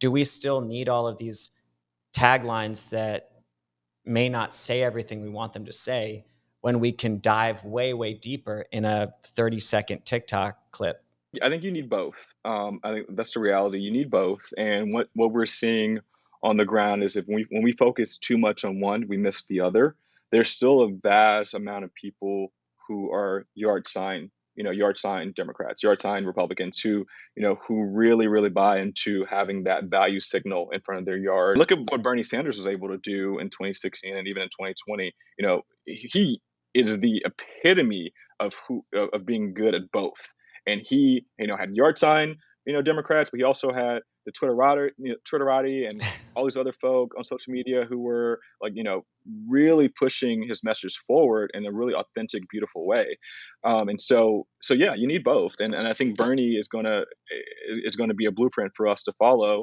do we still need all of these taglines that may not say everything we want them to say when we can dive way, way deeper in a 30 second TikTok clip? I think you need both. Um, I think that's the reality. You need both. And what, what we're seeing on the ground is if we, when we focus too much on one, we miss the other. There's still a vast amount of people who are yard sign, you know, yard sign Democrats, yard sign Republicans who, you know, who really, really buy into having that value signal in front of their yard. Look at what Bernie Sanders was able to do in 2016 and even in 2020. You know, he is the epitome of who of being good at both. And he, you know, had yard sign, you know, Democrats, but he also had the Twitterati, you know, Twitterati and all these other folk on social media who were like, you know, really pushing his message forward in a really authentic, beautiful way. Um, and so, so yeah, you need both. And, and I think Bernie is gonna is going to be a blueprint for us to follow.